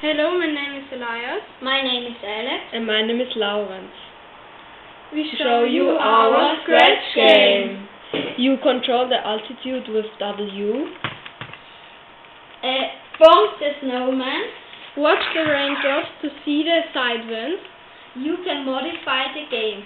Hello, my name is Elias. My name is Alex. And my name is Laurens. We show, show you our Scratch game. You control the altitude with W. Uh, form the snowman. Watch the raindrops to see the side winds. You can modify the game.